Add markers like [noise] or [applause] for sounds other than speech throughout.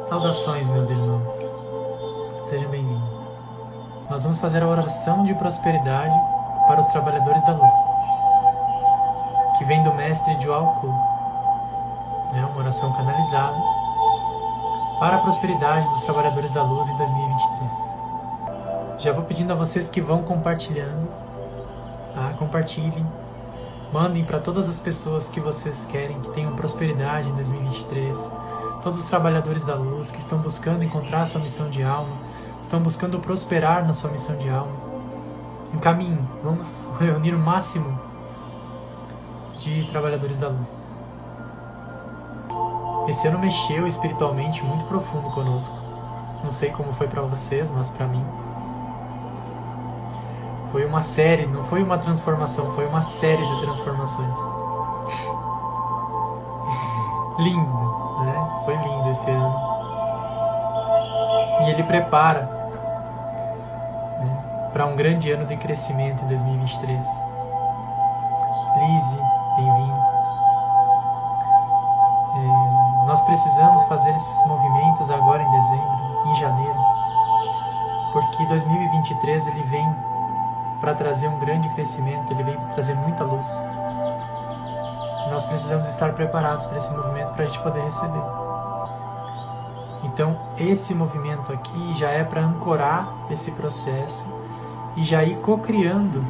Saudações, meus irmãos. Sejam bem-vindos. Nós vamos fazer a oração de prosperidade para os trabalhadores da luz, que vem do mestre de Alco. É uma oração canalizada para a prosperidade dos trabalhadores da luz em 2023. Já vou pedindo a vocês que vão compartilhando, tá? compartilhem, mandem para todas as pessoas que vocês querem que tenham prosperidade em 2023 todos os trabalhadores da luz que estão buscando encontrar sua missão de alma, estão buscando prosperar na sua missão de alma. Encaminhe, vamos [laughs] reunir o máximo de trabalhadores da luz. Esse ano mexeu espiritualmente muito profundo conosco. Não sei como foi para vocês, mas para mim foi uma série, não foi uma transformação, foi uma série de transformações. Lindo né? Foi lindo esse ano. E ele prepara né, para um grande ano de crescimento em 2023. Lise, bem-vindos. É, nós precisamos fazer esses movimentos agora em dezembro, em janeiro, porque 2023 ele vem para trazer um grande crescimento, ele vem para trazer muita luz nós precisamos estar preparados para esse movimento para a gente poder receber. Então, esse movimento aqui já é para ancorar esse processo e já ir co-criando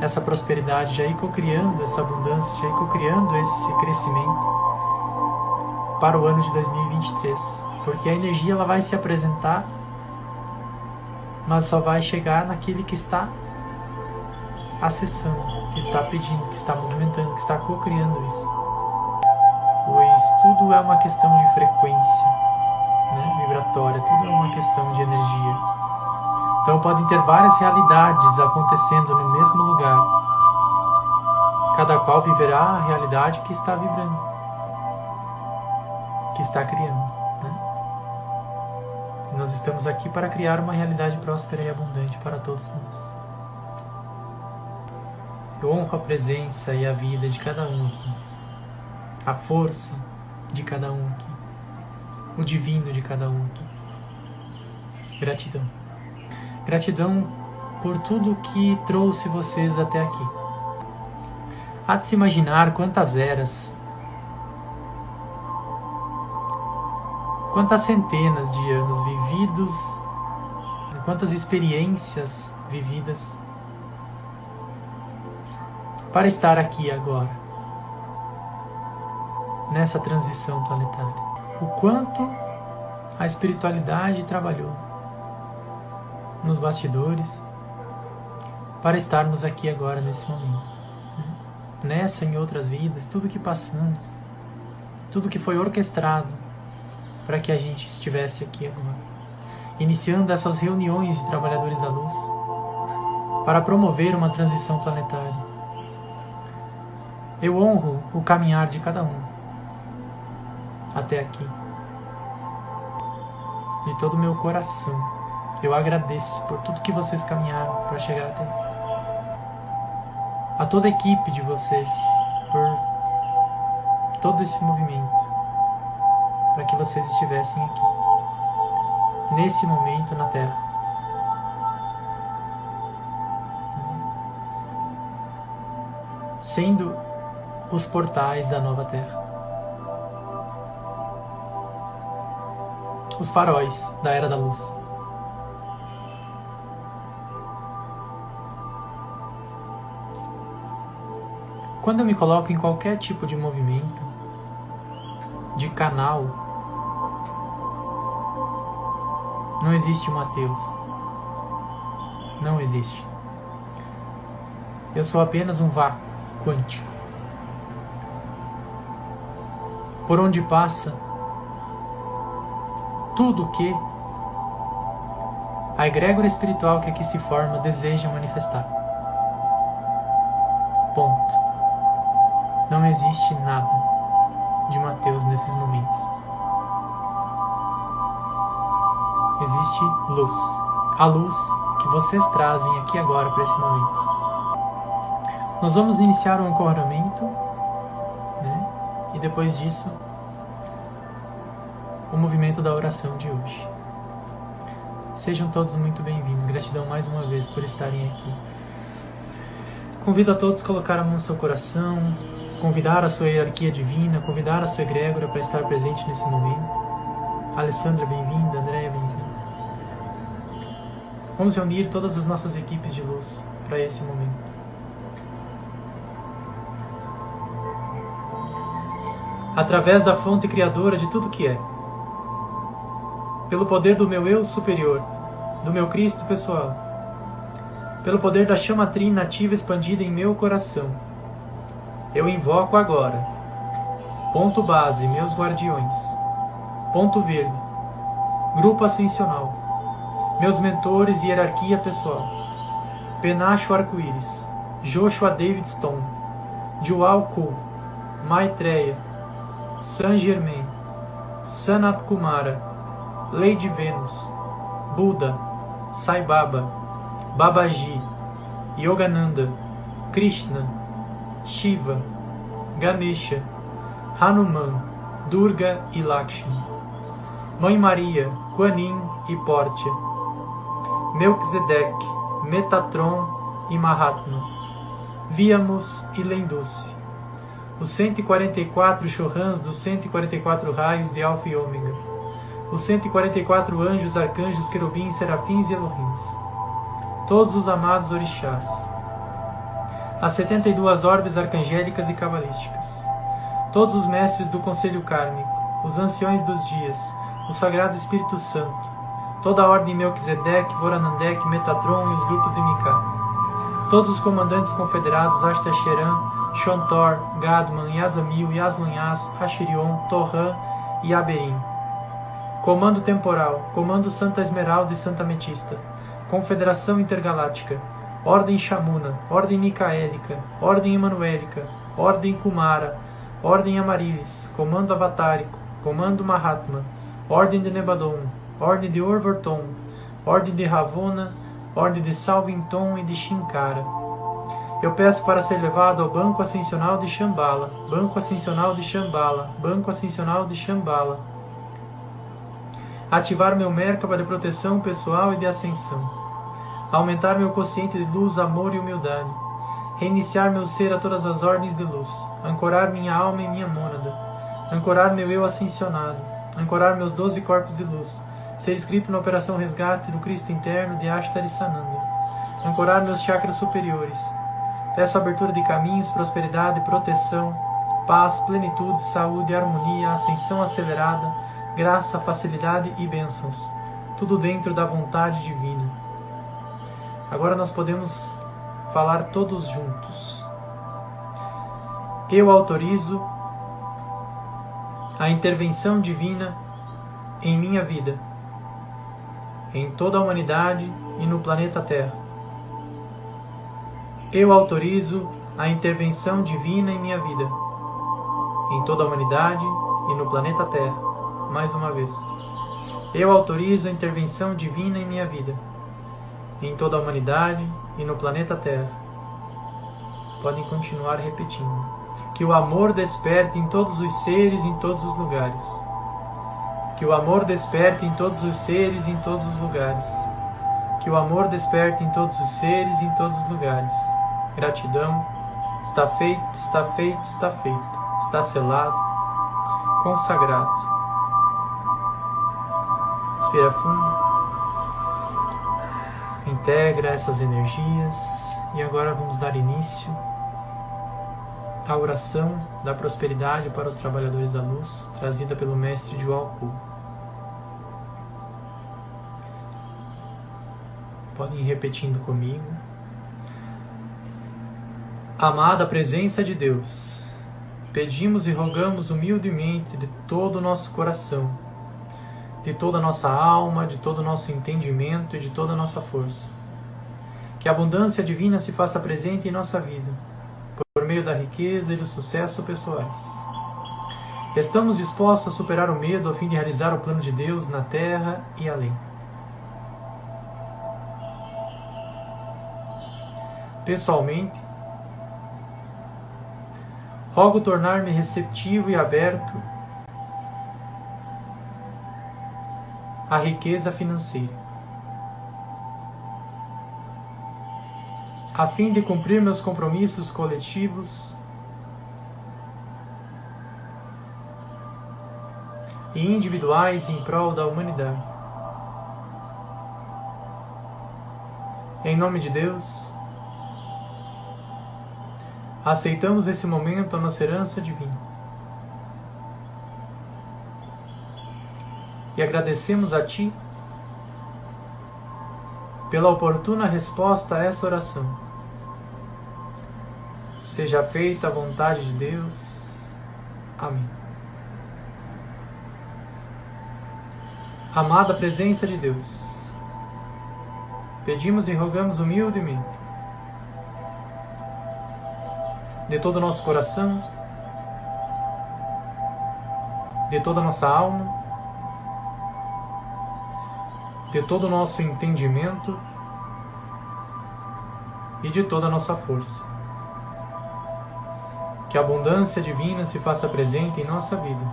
essa prosperidade, já ir co-criando essa abundância, já ir co-criando esse crescimento para o ano de 2023. Porque a energia ela vai se apresentar, mas só vai chegar naquele que está acessando que está pedindo, que está movimentando, que está co-criando isso. Pois tudo é uma questão de frequência né, vibratória, tudo é uma questão de energia. Então podem ter várias realidades acontecendo no mesmo lugar. Cada qual viverá a realidade que está vibrando, que está criando. Né? Nós estamos aqui para criar uma realidade próspera e abundante para todos nós. Eu honro a presença e a vida de cada um aqui, a força de cada um aqui, o divino de cada um aqui. Gratidão. Gratidão por tudo que trouxe vocês até aqui. Há de se imaginar quantas eras, quantas centenas de anos vividos, quantas experiências vividas para estar aqui agora, nessa transição planetária. O quanto a espiritualidade trabalhou nos bastidores para estarmos aqui agora nesse momento. Né? Nessa e em outras vidas, tudo que passamos, tudo que foi orquestrado para que a gente estivesse aqui agora. Iniciando essas reuniões de trabalhadores da luz para promover uma transição planetária eu honro o caminhar de cada um até aqui. De todo o meu coração, eu agradeço por tudo que vocês caminharam para chegar até aqui. A toda a equipe de vocês por todo esse movimento para que vocês estivessem aqui, nesse momento na Terra. Sendo os portais da nova terra. Os faróis da era da luz. Quando eu me coloco em qualquer tipo de movimento, de canal, não existe um Mateus. Não existe. Eu sou apenas um vácuo quântico. Por onde passa, tudo que a egrégora espiritual que aqui se forma deseja manifestar. Ponto. Não existe nada de Mateus nesses momentos. Existe luz. A luz que vocês trazem aqui agora para esse momento. Nós vamos iniciar o ancoramento, né? E depois disso, o movimento da oração de hoje. Sejam todos muito bem-vindos. Gratidão mais uma vez por estarem aqui. Convido a todos a colocar a mão no seu coração, convidar a sua hierarquia divina, convidar a sua egrégora para estar presente nesse momento. Alessandra, bem-vinda. Andréia, bem-vinda. Vamos reunir todas as nossas equipes de luz para esse momento. Através da fonte criadora de tudo que é. Pelo poder do meu eu superior, do meu Cristo pessoal. Pelo poder da chama trina ativa expandida em meu coração. Eu invoco agora. Ponto base, meus guardiões. Ponto verde. Grupo ascensional meus mentores e hierarquia pessoal. Penacho Arco-Íris, Joshua David Stone, Joao Ku, Maitreya, Saint Germain, Sanat Kumara, Lady Venus, Buda, Sai Baba, Babaji, Yogananda, Krishna, Shiva, Ganesha, Hanuman, Durga e Lakshmi, Mãe Maria, Kuan Yin e Portia, Melquisedeque, Metatron e Mahatma, Víamos e Lenduce, os 144 Chorrans dos 144 raios de Alfa e Ômega, os 144 anjos, arcanjos, querubins, serafins e elohins, todos os amados orixás, as 72 orbes arcangélicas e cabalísticas, todos os mestres do conselho kármico, os anciões dos dias, o Sagrado Espírito Santo, toda a ordem Melquisedeque, Voranandek, Metatron e os grupos de Mika. Todos os comandantes confederados Ashtasheran, Shontor, Gadman, Yazamil, Yaslunhas, Ashirion, Torran e Aberim. Comando Temporal, Comando Santa Esmeralda e Santa Metista, Confederação Intergaláctica, Ordem Shamuna, Ordem Micaélica, Ordem Emanuélica, Ordem Kumara, Ordem Amarilis, Comando Avatárico, Comando Mahatma, Ordem de Nebadon, Ordem de Orvorton, Ordem de Ravona, Ordem de Salvinton e de Shinkara. Eu peço para ser levado ao Banco Ascensional de Shambhala, Banco Ascensional de Shambhala, Banco Ascensional de Shambhala. Ativar meu Merkaba de proteção pessoal e de ascensão. Aumentar meu consciente de luz, amor e humildade. Reiniciar meu ser a todas as ordens de luz. Ancorar minha alma em minha mônada. Ancorar meu eu ascensionado. Ancorar meus doze corpos de luz ser escrito na operação resgate do Cristo interno de Ashtari Sananda, ancorar meus chakras superiores. Peço abertura de caminhos, prosperidade, proteção, paz, plenitude, saúde, harmonia, ascensão acelerada, graça, facilidade e bênçãos. Tudo dentro da vontade divina. Agora nós podemos falar todos juntos. Eu autorizo a intervenção divina em minha vida em toda a humanidade e no planeta Terra. Eu autorizo a intervenção divina em minha vida, em toda a humanidade e no planeta Terra. Mais uma vez. Eu autorizo a intervenção divina em minha vida, em toda a humanidade e no planeta Terra. Podem continuar repetindo. Que o amor desperte em todos os seres, em todos os lugares que o amor desperte em todos os seres e em todos os lugares. Que o amor desperte em todos os seres e em todos os lugares. Gratidão. Está feito, está feito, está feito. Está selado, consagrado. Respira fundo. Integra essas energias e agora vamos dar início à oração da prosperidade para os trabalhadores da luz, trazida pelo mestre de Walku. Podem ir repetindo comigo. Amada presença de Deus, pedimos e rogamos humildemente de todo o nosso coração, de toda a nossa alma, de todo o nosso entendimento e de toda a nossa força. Que a abundância divina se faça presente em nossa vida, por meio da riqueza e do sucesso pessoais. Estamos dispostos a superar o medo a fim de realizar o plano de Deus na terra e além. Pessoalmente, rogo tornar-me receptivo e aberto a riqueza financeira. A fim de cumprir meus compromissos coletivos e individuais em prol da humanidade. Em nome de Deus, aceitamos esse momento a nossa herança divina. e agradecemos a Ti pela oportuna resposta a essa oração. Seja feita a vontade de Deus. Amém. Amada presença de Deus, pedimos e rogamos humildemente, de todo o nosso coração, de toda a nossa alma, de todo o nosso entendimento e de toda a nossa força. Que a abundância divina se faça presente em nossa vida.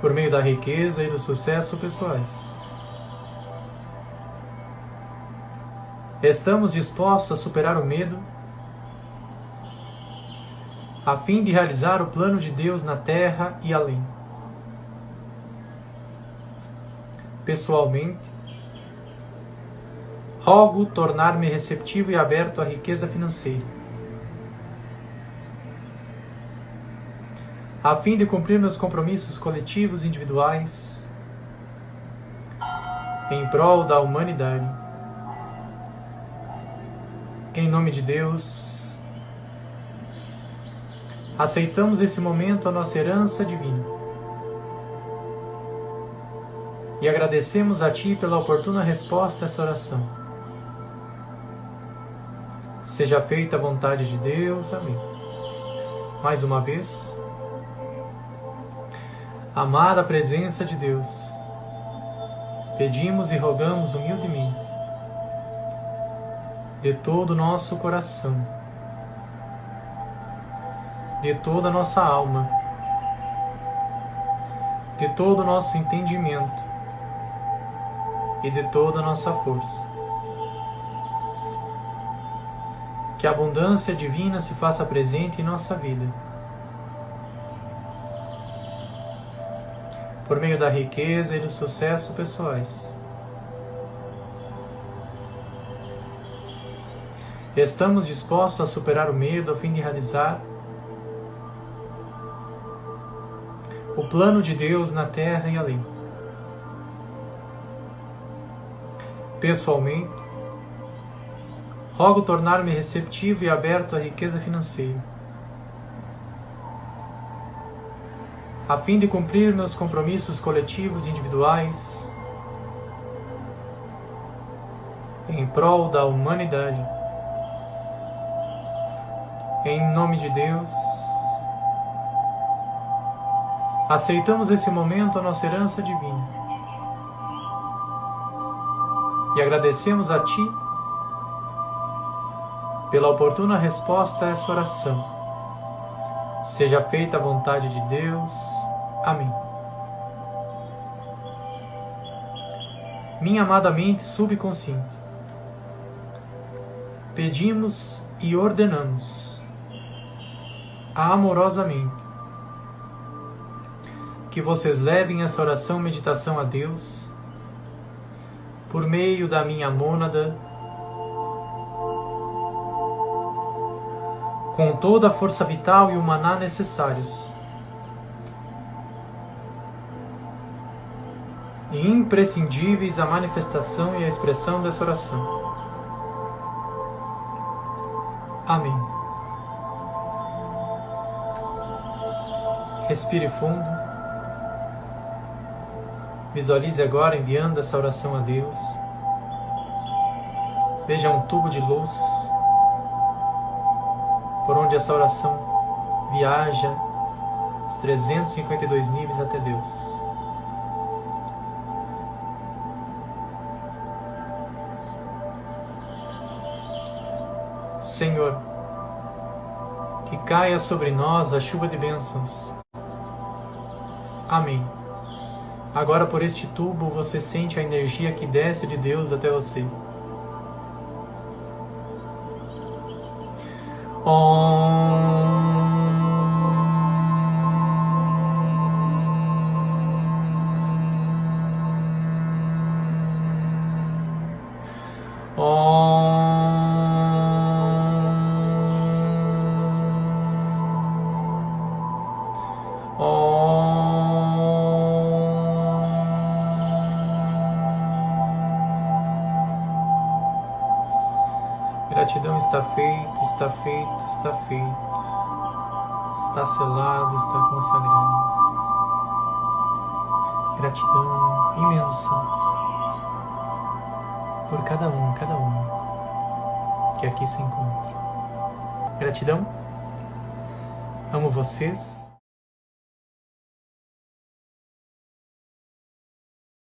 Por meio da riqueza e do sucesso pessoais. Estamos dispostos a superar o medo a fim de realizar o plano de Deus na terra e além. pessoalmente, rogo tornar-me receptivo e aberto à riqueza financeira, a fim de cumprir meus compromissos coletivos e individuais em prol da humanidade. Em nome de Deus, aceitamos esse momento a nossa herança divina e agradecemos a Ti pela oportuna resposta a esta oração. Seja feita a vontade de Deus. Amém. Mais uma vez, amar a presença de Deus, pedimos e rogamos humildemente, de todo o nosso coração, de toda a nossa alma, de todo o nosso entendimento, e de toda a nossa força. Que a abundância divina se faça presente em nossa vida. Por meio da riqueza e do sucesso pessoais. Estamos dispostos a superar o medo a fim de realizar o plano de Deus na terra e além. pessoalmente, rogo tornar-me receptivo e aberto à riqueza financeira, a fim de cumprir meus compromissos coletivos e individuais em prol da humanidade. Em nome de Deus, aceitamos esse momento a nossa herança divina e agradecemos a Ti pela oportuna resposta a essa oração. Seja feita a vontade de Deus. Amém. Minha amada mente subconsciente, pedimos e ordenamos amorosamente que vocês levem essa oração meditação a Deus por meio da minha mônada, com toda a força vital e o maná necessários. E imprescindíveis à manifestação e à expressão dessa oração. Amém. Respire fundo. Visualize agora enviando essa oração a Deus. Veja um tubo de luz por onde essa oração viaja os 352 níveis até Deus. Senhor, que caia sobre nós a chuva de bênçãos. Amém. Agora, por este tubo, você sente a energia que desce de Deus até você. Gratidão está feito, está feito, está feito. Está selado, está consagrado. Gratidão imensa por cada um, cada um que aqui se encontra. Gratidão. Amo vocês.